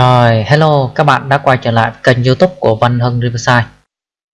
Rồi, hello các bạn đã quay trở lại kênh youtube của Văn Hưng Riverside.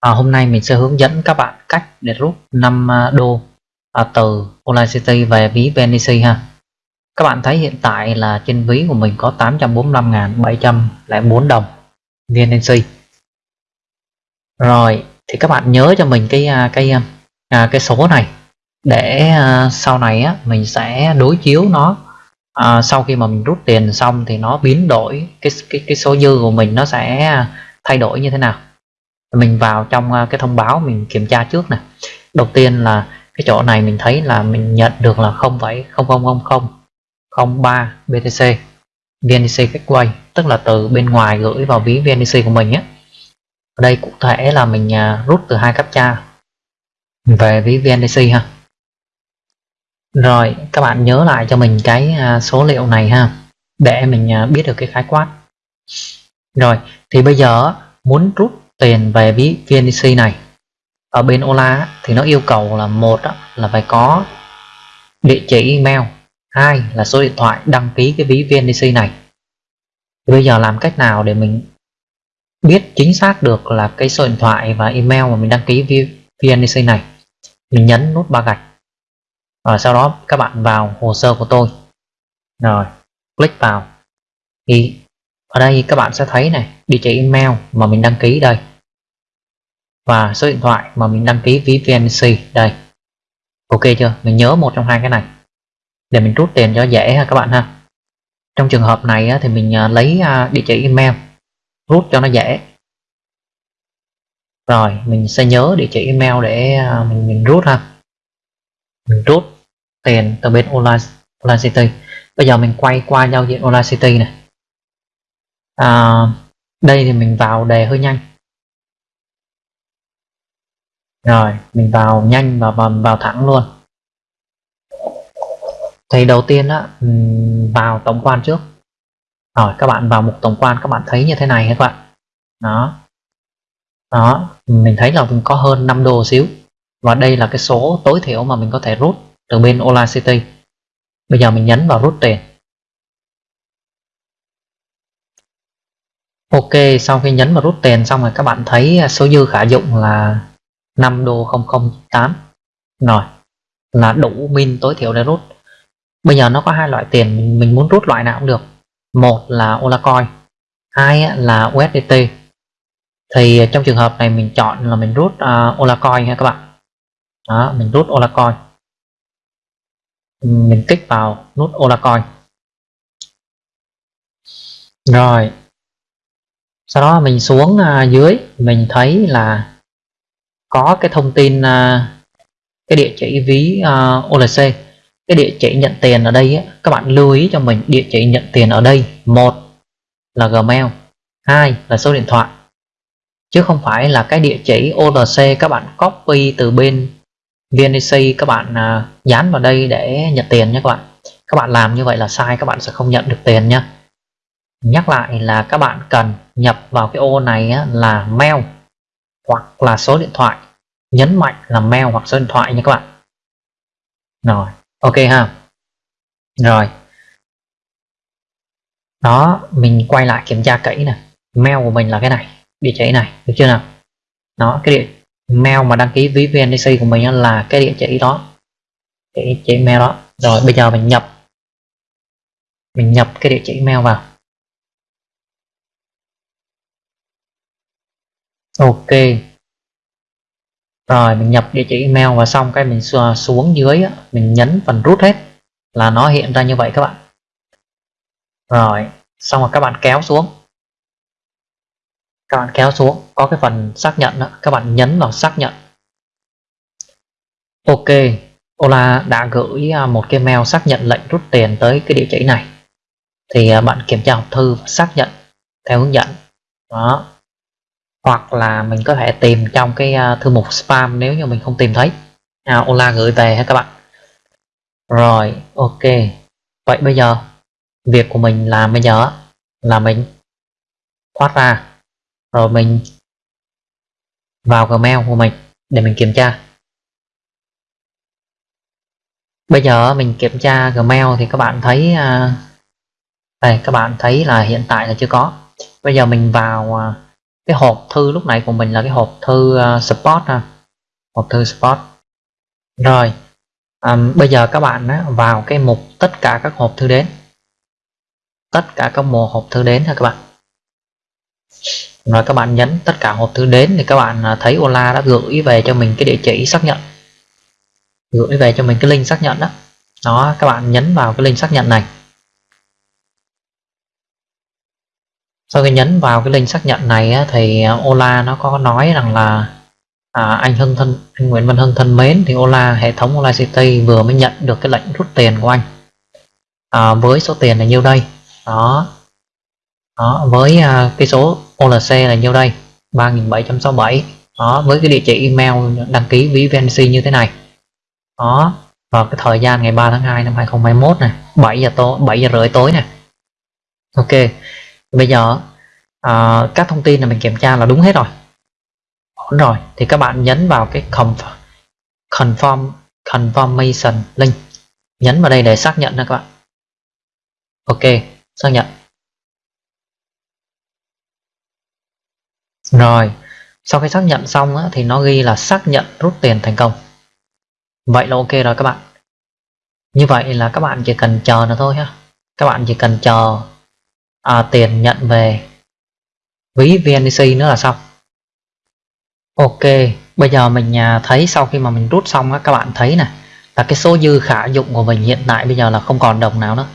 À, Hôm nay mình sẽ hướng dẫn các bạn cách để rút 5 à, đô à, từ Online City về ví VNC ha. Các bạn thấy hiện tại là trên ví của mình có 845.704 đồng VNC Rồi, thì các bạn nhớ cho mình cái à, cái à, cái số này. Để sau này á, mình sẽ đối chiếu nó à, sau khi mà mình rút tiền xong thì nó biến đổi cái cái cái số dư của mình nó sẽ thay đổi như thế nào. Mình vào trong à, cái thông báo mình kiểm tra trước nè. Đầu tiên là cái chỗ này mình thấy là mình nhận được là 0,000003 BTC VNC Gateway tức là từ bên ngoài gửi vào ví VNC của mình nhé ở đây cụ thể là mình à, rút từ hai captcha về ví VNC ha rồi, các bạn nhớ lại cho mình cái à, số liệu này ha, để mình à, biết được cái khái quát. Rồi, thì bây giờ muốn rút tiền về ví VNDC này, ở bên Ola thì nó yêu cầu là một là phải có địa chỉ email, hai là số điện thoại đăng ký cái ví VNDC này. Thì bây giờ làm cách nào để mình biết chính xác được là cái số điện thoại và email mà mình đăng ký VNDC này? Mình nhấn nút ba gạch rồi sau đó các bạn vào hồ sơ của tôi. Rồi click vào. Thì ở đây các bạn sẽ thấy này địa chỉ email mà mình đăng ký đây. Và số điện thoại mà mình đăng ký ví VNC đây. Ok chưa? Mình nhớ một trong hai cái này. Để mình rút tiền cho dễ ha các bạn ha. Trong trường hợp này thì mình à, lấy à, địa chỉ email rút cho nó dễ. Rồi mình sẽ nhớ địa chỉ email để à, mình, mình rút ha. Mình rút tiền từ bên online, online city. Bây giờ mình quay qua giao diện online city này. À, đây thì mình vào đề hơi nhanh. Rồi mình vào nhanh và vào, vào thẳng luôn. Thì đầu tiên á vào tổng quan trước. Rồi các bạn vào mục tổng quan các bạn thấy như thế này các bạn? Đó. Đó mình thấy là mình có hơn 5 đô xíu. Và đây là cái số tối thiểu mà mình có thể rút từ bên Ola City. Bây giờ mình nhấn vào rút tiền. Ok sau khi nhấn vào rút tiền xong rồi các bạn thấy số dư khả dụng là 5 đô 008 rồi là đủ min tối thiểu để rút bây giờ nó có hai loại tiền mình muốn rút loại nào cũng được. Một là Ola Coin hai là USDT thì trong trường hợp này mình chọn là mình rút uh, à, Ola Coin ha các bạn. Đó mình rút Ola Coin mình kích vào nút Olacoin rồi. Sau đó mình xuống à, dưới, mình thấy là có cái thông tin à, cái địa chỉ ví à, OLC cái địa chỉ nhận tiền ở đây các bạn lưu ý cho mình, địa chỉ nhận tiền ở đây. Một là Gmail, hai là số điện thoại. Chứ không phải là cái địa chỉ OLC các bạn copy từ bên VNC các bạn à, dán vào đây để nhận tiền nhé các bạn. Các bạn làm như vậy là sai, các bạn sẽ không nhận được tiền nhé. Nhắc lại là các bạn cần nhập vào cái ô này là mail hoặc là số điện thoại. Nhấn mạnh là mail hoặc số điện thoại nha các bạn. Rồi, ok ha. Rồi. Đó, mình quay lại kiểm tra kỹ nè. Mail của mình là cái này, địa chỉ này, được chưa nào? Đó, cái địa mail mà đăng ký ví VNDC của mình là cái địa chỉ đó. Địa chỉ mail đó. Rồi, bây giờ mình nhập. Mình nhập cái địa chỉ mail vào. Ok. Rồi, mình nhập địa chỉ email và xong cái mình xuống dưới mình nhấn phần rút hết là nó hiện ra như vậy các bạn. Rồi, xong rồi các bạn kéo xuống các bạn kéo xuống có cái phần xác nhận đó, các bạn nhấn vào xác nhận. Ok Ola đã gửi à, một cái mail xác nhận lệnh rút tiền tới cái địa chỉ này. Thì à, bạn kiểm tra hộp thư xác nhận theo hướng dẫn. Đó. Hoặc là mình có thể tìm trong cái à, thư mục spam nếu như mình không tìm thấy. À, Ola gửi về ha các bạn. Rồi ok. Vậy bây giờ việc của mình làm bây giờ là mình thoát ra rồi mình vào Gmail của mình để mình kiểm tra. Bây giờ mình kiểm tra Gmail thì các bạn thấy à, đây các bạn thấy là hiện tại là chưa có. Bây giờ mình vào à, cái hộp thư lúc này của mình là cái hộp thư à, support ha. Hộp thư support. Rồi um, bây giờ các bạn á, vào cái mục tất cả các hộp thư đến. Tất cả các mùa hộp thư đến ha các bạn rồi các bạn nhấn tất cả hộp thư đến thì các bạn à, thấy Ola đã gửi về cho mình cái địa chỉ xác nhận. Gửi về cho mình cái link xác nhận đó. Đó các bạn nhấn vào cái link xác nhận này. Sau khi nhấn vào cái link xác nhận này á, thì à, Ola nó có nói rằng là à, anh Hưng thân anh Nguyễn Văn Hưng thân mến thì Ola hệ thống Ola City vừa mới nhận được cái lệnh rút tiền của anh. À, với số tiền là nhiêu đây? Đó. Đó với à, cái số OLC là nhiêu đây? 3767 đó với cái địa chỉ email đăng ký ví VNC như thế này. Đó và cái thời gian ngày 3 tháng 2 năm 2021 này 7 giờ tối 7 giờ rưỡi tối này ok bây giờ à, các thông tin này mình kiểm tra là đúng hết rồi. Ổn rồi thì các bạn nhấn vào cái confirm confirmation link. Nhấn vào đây để xác nhận nha các bạn. Ok xác nhận. Rồi sau khi xác nhận xong á, thì nó ghi là xác nhận rút tiền thành công. Vậy là ok rồi các bạn. Như vậy là các bạn chỉ cần chờ nó thôi ha. Các bạn chỉ cần chờ à, tiền nhận về. Ví VNC nữa là xong. Ok bây giờ mình à, thấy sau khi mà mình rút xong á, các bạn thấy nè là cái số dư khả dụng của mình hiện tại bây giờ là không còn đồng nào nữa.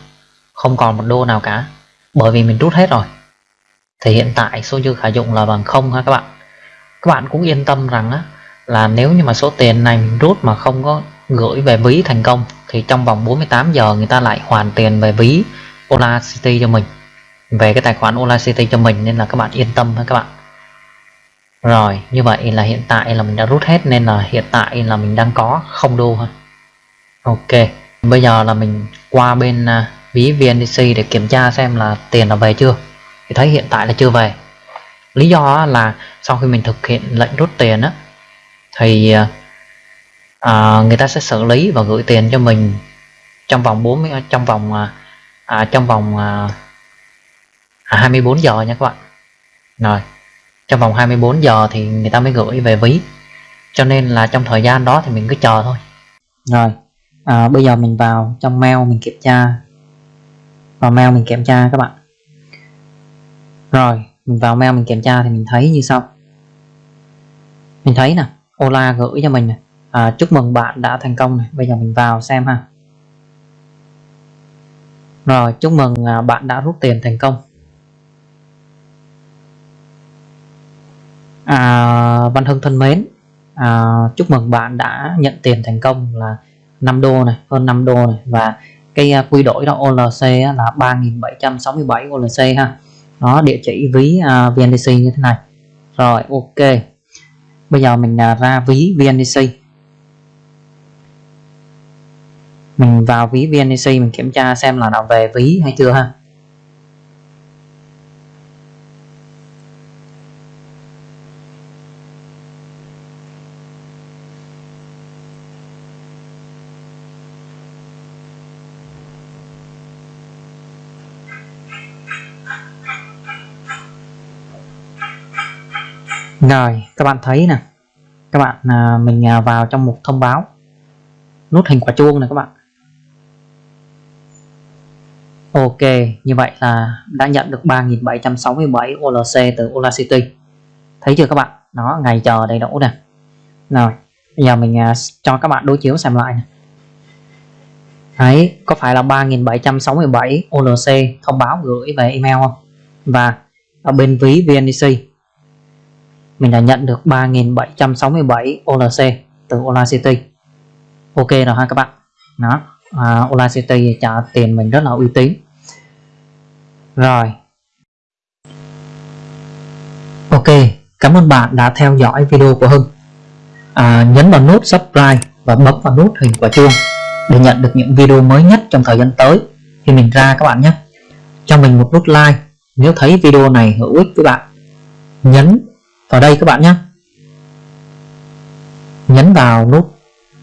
Không còn một đô nào cả. Bởi vì mình rút hết rồi thì hiện tại số dư khả dụng là bằng không ha các bạn. Các bạn cũng yên tâm rằng á, là nếu như mà số tiền này mình rút mà không có gửi về ví thành công thì trong vòng 48 giờ người ta lại hoàn tiền về ví Ola City cho mình. Về cái tài khoản Ola City cho mình nên là các bạn yên tâm ha các bạn. Rồi như vậy là hiện tại là mình đã rút hết nên là hiện tại là mình đang có không đô ha. Ok bây giờ là mình qua bên à, ví VNDC để kiểm tra xem là tiền là về chưa thì thấy hiện tại là chưa về. Lý do là sau khi mình thực hiện lệnh rút tiền á thì à, à, người ta sẽ xử lý và gửi tiền cho mình trong vòng 40 trong vòng à, à, trong vòng à, à 24 giờ nha các bạn. Rồi trong vòng 24 giờ thì người ta mới gửi về ví. Cho nên là trong thời gian đó thì mình cứ chờ thôi. Rồi à, bây giờ mình vào trong mail mình kiểm tra. Vào mail mình kiểm tra các bạn rồi mình vào mail mình kiểm tra thì mình thấy như sau. Mình thấy nè Ola gửi cho mình này à, chúc mừng bạn đã thành công này bây giờ mình vào xem ha. Rồi chúc mừng à, bạn đã rút tiền thành công. À, Văn Hưng thân mến à, chúc mừng bạn đã nhận tiền thành công là 5 đô này hơn 5 đô này. Và cái à, quy đổi đó OLC là 3767 OLC ha đó địa chỉ ví à, uh, VNDC như thế này. Rồi ok. Bây giờ mình uh, ra ví VNDC mình vào ví VNDC mình kiểm tra xem là nó về ví hay chưa ha. Rồi các bạn thấy nè. Các bạn à, mình à, vào trong mục thông báo. Nút hình quả chuông này các bạn. Ok như vậy là đã nhận được 3767 OLC từ Ola City. Thấy chưa các bạn? Nó ngày chờ đầy đủ nè. Rồi bây giờ mình à, cho các bạn đối chiếu xem lại này. Đấy, có phải là 3767 OLC thông báo gửi về email không? Và ở bên ví VNDC mình đã nhận được 3767 OLC từ Ola City. Ok rồi ha các bạn. Đó à, Ola City trả tiền mình rất là uy tín. Rồi. Ok cảm ơn bạn đã theo dõi video của Hưng. À, nhấn vào nút subscribe và bấm vào nút hình quả chuông để nhận được những video mới nhất trong thời gian tới. Khi mình ra các bạn nhé. Cho mình một nút like nếu thấy video này hữu ích với bạn. Nhấn vào đây các bạn nhé. Nhấn vào nút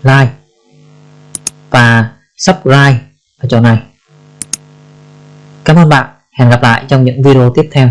like và subscribe ở chỗ này. Cảm ơn bạn, hẹn gặp lại trong những video tiếp theo.